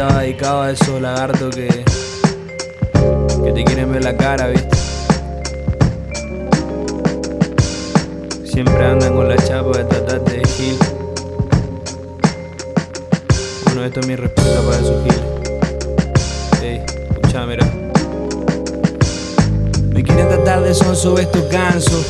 temita va dedicado a esos lagartos que, que te quieren ver la cara, ¿viste? Siempre andan con la chapa de tratarte de gil. Bueno, esto es mi respuesta para esos giles. Ey, escuchá, mira. Me quieren tratar de sonso, esto canso.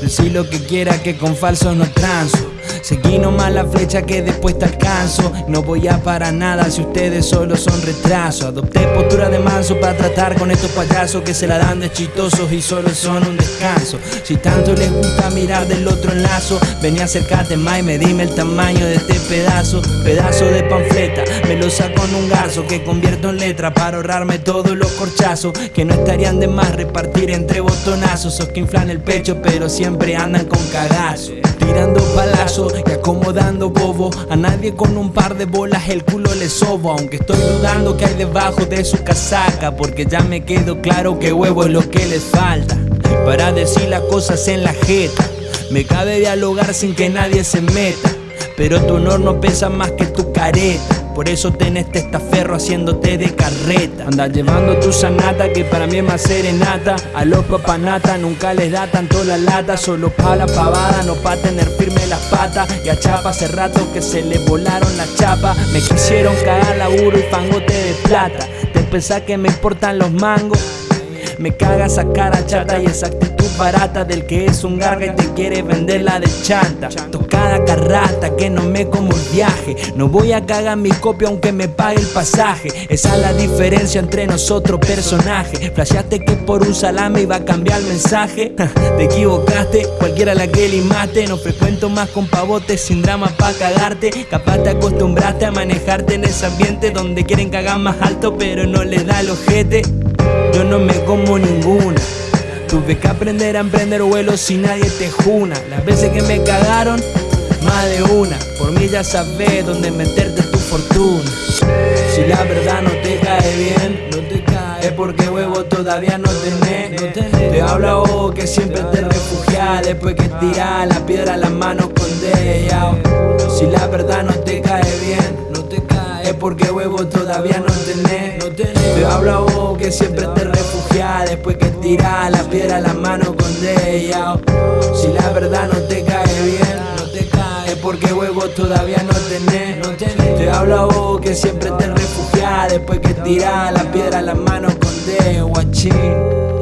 Decir lo que quiera que con falsos no transo. Seguí nomás la flecha que después te alcanzo. No voy a para nada si ustedes solo son retraso. Adopté postura de manso para tratar con estos payasos que se la dan de chistosos y solo son un descanso. Si tanto les gusta mirar del otro lazo, vení acercate más y me dime el tamaño de este pedazo. Pedazo de panfleta, me lo saco en un garzo que convierto en letra para ahorrarme todos los corchazos. Que no estarían de más repartir entre botonazos. Esos que inflan el pecho, pero siempre andan con cagazo. Tirando palazos y acomodando bobo. A nadie con un par de bolas el culo le sobo Aunque estoy dudando que hay debajo de su casaca Porque ya me quedó claro que huevo es lo que les falta Para decir las cosas en la jeta. Me cabe dialogar sin que nadie se meta Pero tu honor no pesa más que tu careta por eso tenés testaferro haciéndote de carreta. Andas llevando tu sanata que para mí es más serenata. A los papanata nunca les da tanto la lata. Solo pa' la pavada, no pa' tener firme las patas. Y a Chapa hace rato que se le volaron las chapas. Me quisieron cagar laburo y fangote de plata. Te pensás que me importan los mangos. Me caga esa cara chata y esa actitud barata del que es un garga y te quiere vender la de chanta. Tocada carrata que no me como el viaje. No voy a cagar mi copia aunque me pague el pasaje. Esa es la diferencia entre nosotros personajes. Flasheaste que por un salame iba a cambiar el mensaje. te equivocaste, cualquiera la que limaste. No frecuento más con pavotes sin drama pa' cagarte. Capaz te acostumbraste a manejarte en ese ambiente donde quieren cagar más alto pero no les da el ojete yo no me como ninguna. Tuve que aprender a emprender vuelos si nadie te juna. Las veces que me cagaron, más de una. Por mí ya sabes dónde meterte tu fortuna. Si la verdad no te cae bien, no te cae, es porque huevo todavía no tenés. Te habla vos que siempre te refugias después que tirás la piedra a las manos con ella. Si la verdad no te cae bien, no te cae, es porque huevo todavía no tenés. Te habla vos que siempre te refugias después que tirás la piedra a la mano porque huevos todavía no tenés. No tenés. Te habla vos que siempre te refugias después que tirás la piedra a la mano con ella, guachín.